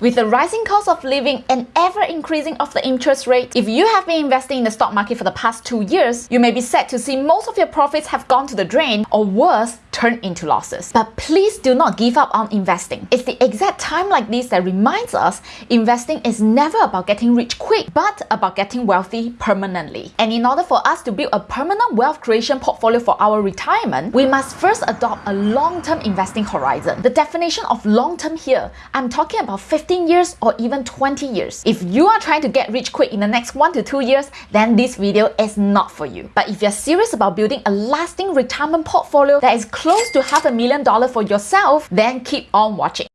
With the rising cost of living and ever increasing of the interest rate, if you have been investing in the stock market for the past two years, you may be sad to see most of your profits have gone to the drain or worse, turn into losses. But please do not give up on investing. It's the exact time like this that reminds us investing is never about getting rich quick, but about getting wealthy permanently. And in order for us to build a permanent wealth creation portfolio for our retirement, we must first adopt a long-term investing horizon. The definition of long-term here, I'm talking about 15 years or even 20 years. If you are trying to get rich quick in the next one to two years, then this video is not for you. But if you're serious about building a lasting retirement portfolio that is close to half a million dollar for yourself, then keep on watching.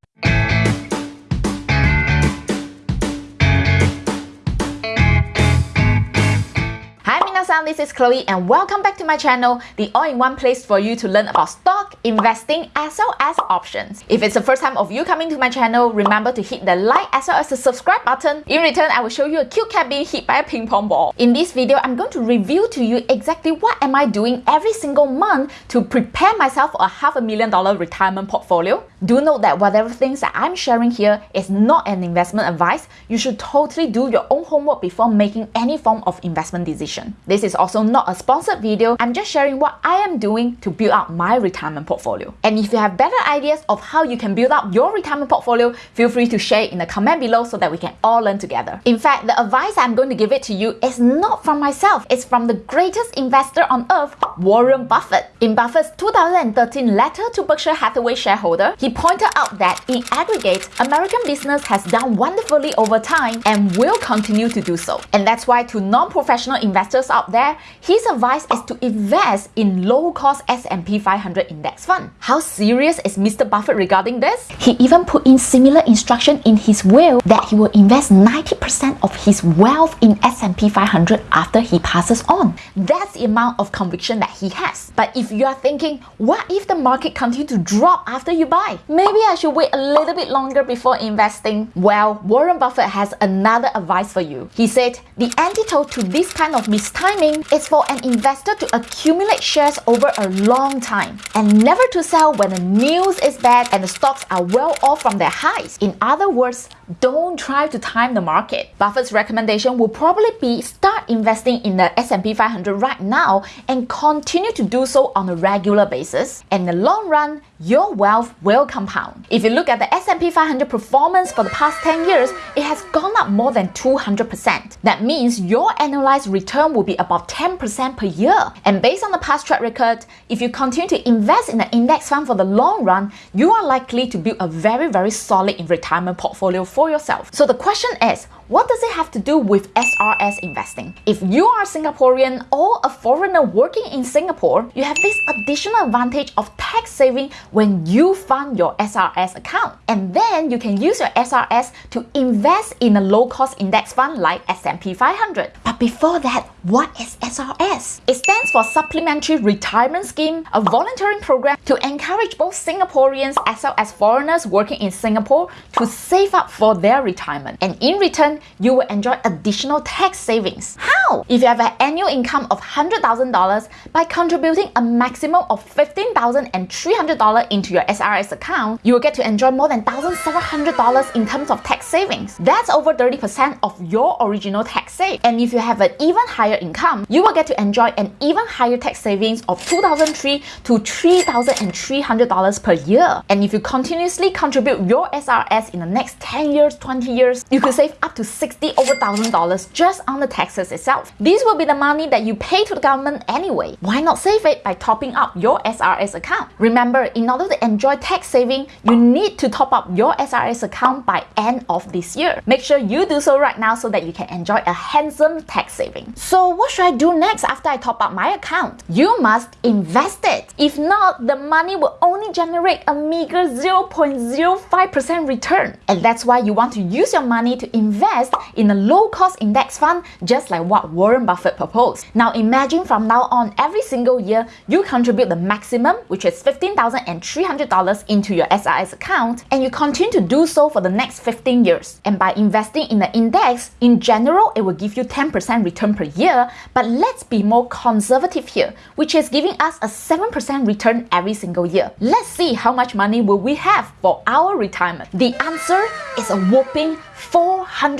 Minasan, this is Chloe and welcome back to my channel, the all-in-one place for you to learn about stock, investing, as well as options. If it's the first time of you coming to my channel, remember to hit the like as well as the subscribe button. In return, I will show you a cute cat being hit by a ping pong ball. In this video, I'm going to reveal to you exactly what am I doing every single month to prepare myself for a half a million dollar retirement portfolio. Do note that whatever things that I'm sharing here is not an investment advice. You should totally do your own homework before making any form of investment decision. This is also not a sponsored video. I'm just sharing what I am doing to build up my retirement portfolio. And if you have better ideas of how you can build up your retirement portfolio, feel free to share in the comment below so that we can all learn together. In fact, the advice I'm going to give it to you is not from myself. It's from the greatest investor on earth, Warren Buffett. In Buffett's 2013 letter to Berkshire Hathaway shareholder, he pointed out that in aggregate, American business has done wonderfully over time and will continue to do so. And that's why to non-professional investors out there, his advice is to invest in low-cost S&P 500 index fund. How serious is Mr. Buffett regarding this? He even put in similar instruction in his will that he will invest 90% of his wealth in S&P 500 after he passes on. That's the amount of conviction that he has. But if you are thinking, what if the market continue to drop after you buy? Maybe I should wait a little bit longer before investing. Well, Warren Buffett has another advice for you. He said, the antidote to this kind of mistiming is for an investor to accumulate shares over a long time and never to sell when the news is bad and the stocks are well off from their highs. In other words, don't try to time the market. Buffett's recommendation will probably be start investing in the S&P 500 right now and continue to do so on a regular basis. In the long run, your wealth will compound. If you look at the S&P 500 performance for the past 10 years, it has gone up more than 200%. That means your annualized return will be about 10% per year. And based on the past track record, if you continue to invest in an index fund for the long run, you are likely to build a very, very solid retirement portfolio for yourself. So the question is, what does it have to do with SRS investing? If you are a Singaporean or a foreigner working in Singapore, you have this additional advantage of tax saving when you fund your SRS account. And then you can use your SRS to invest in a low-cost index fund like S&P 500. But before that, what is SRS? It stands for Supplementary Retirement Scheme, a volunteering program to encourage both Singaporeans as well as foreigners working in Singapore to save up for their retirement. And in return, you will enjoy additional tax savings. How? If you have an annual income of $100,000 by contributing a maximum of $15,300 into your SRS account, you will get to enjoy more than $1,700 in terms of tax savings. That's over 30% of your original tax save. And if you have an even higher income, you will get to enjoy an even higher tax savings of 2,003 to $3,300 per year. And if you continuously contribute your SRS in the next 10 years, 20 years, you could save up to 60 over thousand dollars just on the taxes itself. This will be the money that you pay to the government anyway. Why not save it by topping up your SRS account? Remember, in order to enjoy tax saving, you need to top up your SRS account by end of this year. Make sure you do so right now so that you can enjoy a handsome tax saving. So what should I do next after I top up my account? You must invest it. If not, the money will only generate a meager 0.05% return. And that's why you want to use your money to invest invest in a low-cost index fund just like what Warren Buffett proposed. Now imagine from now on, every single year, you contribute the maximum, which is $15,300 into your SRS account, and you continue to do so for the next 15 years. And by investing in the index, in general, it will give you 10% return per year, but let's be more conservative here, which is giving us a 7% return every single year. Let's see how much money will we have for our retirement. The answer is a whopping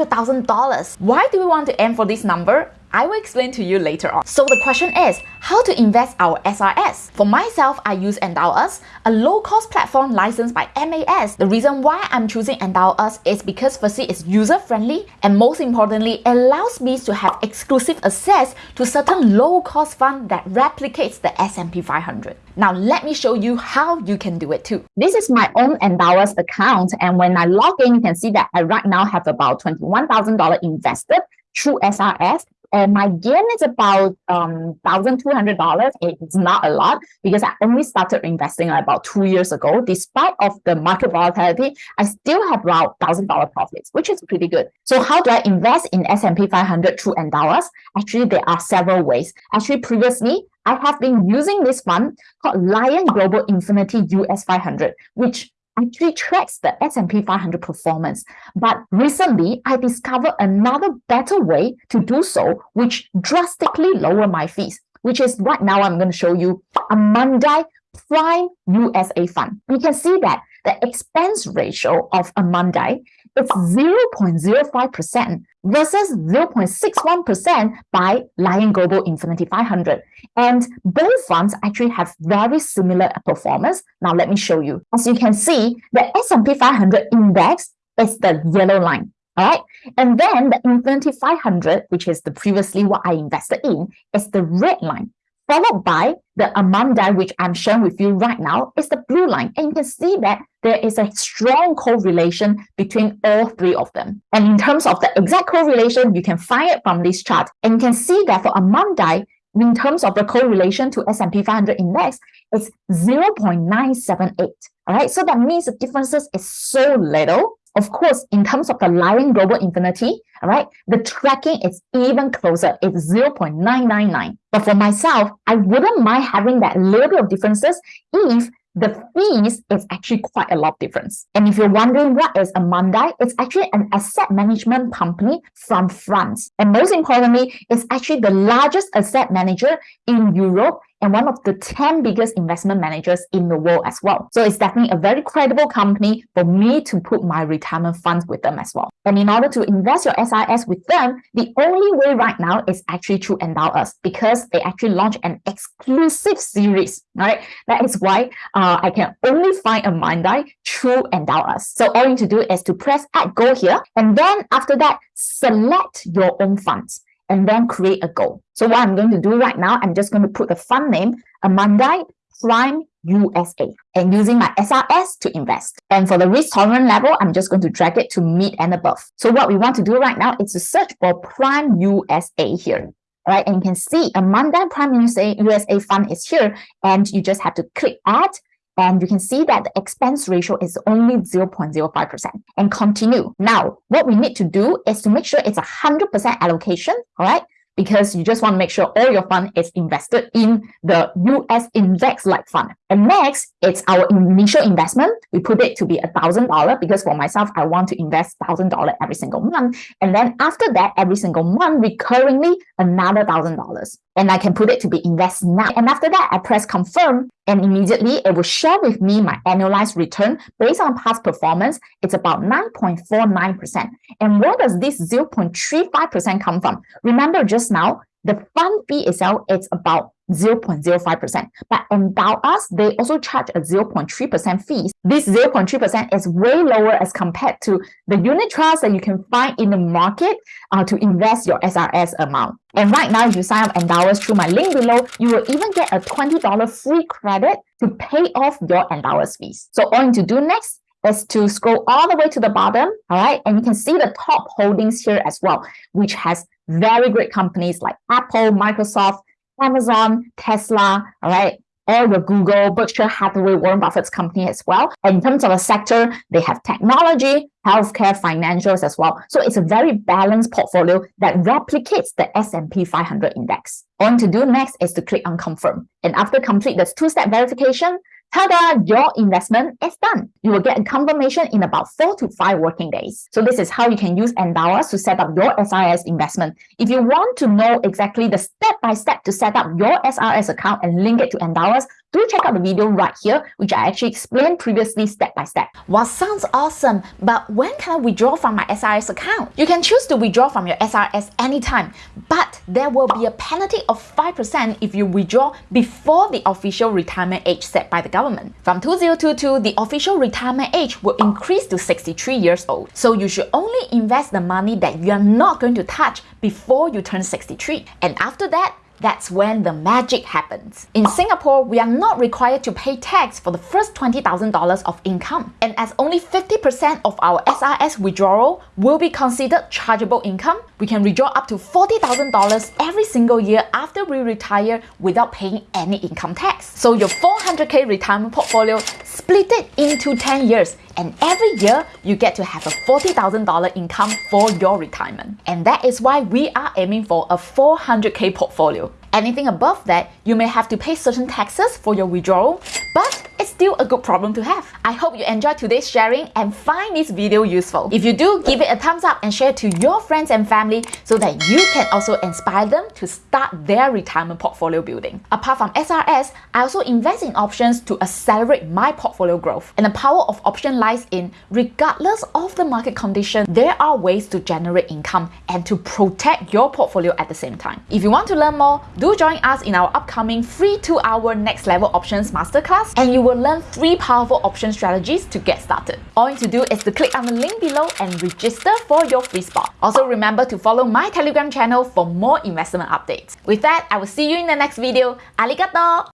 $400,000. Why do we want to aim for this number? I will explain to you later on. So the question is, how to invest our SRS? For myself, I use EndowUs, a low-cost platform licensed by MAS. The reason why I'm choosing EndowUs is because firstly, it's user-friendly and most importantly, it allows me to have exclusive access to certain low-cost fund that replicates the S&P 500. Now let me show you how you can do it too. This is my own EndowUs account and when I log in, you can see that I right now have about $21,000 invested through SRS and my gain is about um $1,200. It's not a lot because I only started investing about two years ago. Despite of the market volatility, I still have about $1,000 profits, which is pretty good. So how do I invest in S&P 500 through EndowUs? Actually, there are several ways. Actually, previously, I have been using this fund called Lion Global Infinity US 500, which actually tracks the S&P 500 performance. But recently, I discovered another better way to do so, which drastically lower my fees, which is right now I'm going to show you Amundi Prime USA Fund. You can see that the expense ratio of Amundi is 0.05% versus 0.61% by Lion Global Infinity 500. And both funds actually have very similar performance. Now let me show you. As you can see, the S&P 500 index is the yellow line. All right. And then the Infinity 500, which is the previously what I invested in, is the red line followed by the Amundi, which I'm sharing with you right now, is the blue line. And you can see that there is a strong correlation between all three of them. And in terms of the exact correlation, you can find it from this chart. And you can see that for Amundi, in terms of the correlation to S&P 500 index, it's 0.978. All right, so that means the differences is so little of course, in terms of the Lion Global Infinity, all right, the tracking is even closer. It's 0.999. But for myself, I wouldn't mind having that little bit of differences if the fees is actually quite a lot of difference. And if you're wondering what is Amundi, it's actually an asset management company from France. And most importantly, it's actually the largest asset manager in Europe and one of the 10 biggest investment managers in the world as well. So it's definitely a very credible company for me to put my retirement funds with them as well. And in order to invest your SRS with them, the only way right now is actually to EndowUs because they actually launch an exclusive series, right? That is why uh, I can only find Amundi through Endow Us. So all you need to do is to press add go here. And then after that, select your own funds and then create a goal. So what I'm going to do right now, I'm just going to put the fund name Amundi Prime USA and using my SRS to invest. And for the risk tolerance level, I'm just going to drag it to mid and above. So what we want to do right now is to search for Prime USA here. Right, and you can see Amundi Prime USA, USA fund is here, and you just have to click add and you can see that the expense ratio is only 0.05% and continue. Now, what we need to do is to make sure it's a 100% allocation, all right? because you just want to make sure all your fund is invested in the US index-like fund. And next, it's our initial investment. We put it to be a $1,000 because for myself, I want to invest $1,000 every single month. And then after that, every single month, recurringly, another $1,000 and I can put it to be invest now. And after that, I press confirm and immediately it will share with me my annualized return based on past performance. It's about 9.49%. And where does this 0.35% come from? Remember just now, the fund fee itself is about 0.05%. But EndowUs, they also charge a 0.3% fees. This 0.3% is way lower as compared to the unit trust that you can find in the market uh, to invest your SRS amount. And right now, if you sign up EndowUs through my link below, you will even get a $20 free credit to pay off your EndowUs fees. So all you need to do next is to scroll all the way to the bottom, all right? And you can see the top holdings here as well, which has very great companies like Apple, Microsoft, Amazon, Tesla, all right? all your Google, Berkshire Hathaway, Warren Buffett's company as well. And in terms of a sector, they have technology, healthcare, financials as well. So it's a very balanced portfolio that replicates the S&P 500 index. All to do next is to click on confirm. And after complete this two-step verification, Ta-da! Your investment is done. You will get a confirmation in about four to five working days. So this is how you can use Endowus to set up your SRS investment. If you want to know exactly the step-by-step -step to set up your SRS account and link it to Endowus, do check out the video right here, which I actually explained previously step by step. Well, sounds awesome, but when can I withdraw from my SRS account? You can choose to withdraw from your SRS anytime, but there will be a penalty of 5% if you withdraw before the official retirement age set by the government. From 2022, the official retirement age will increase to 63 years old. So you should only invest the money that you are not going to touch before you turn 63. And after that, that's when the magic happens. In Singapore, we are not required to pay tax for the first $20,000 of income. And as only 50% of our SRS withdrawal will be considered chargeable income, we can withdraw up to $40,000 every single year after we retire without paying any income tax. So your 400k retirement portfolio, split it into 10 years and every year you get to have a $40,000 income for your retirement. And that is why we are aiming for a 400k portfolio. Anything above that, you may have to pay certain taxes for your withdrawal, but it's still a good problem to have. I hope you enjoyed today's sharing and find this video useful. If you do, give it a thumbs up and share to your friends and family so that you can also inspire them to start their retirement portfolio building. Apart from SRS, I also invest in options to accelerate my portfolio growth. And the power of option lies in, regardless of the market condition, there are ways to generate income and to protect your portfolio at the same time. If you want to learn more, do join us in our upcoming free 2-hour Next Level Options Masterclass and you will will learn three powerful option strategies to get started. All you need to do is to click on the link below and register for your free spot. Also remember to follow my Telegram channel for more investment updates. With that, I will see you in the next video. Arigato!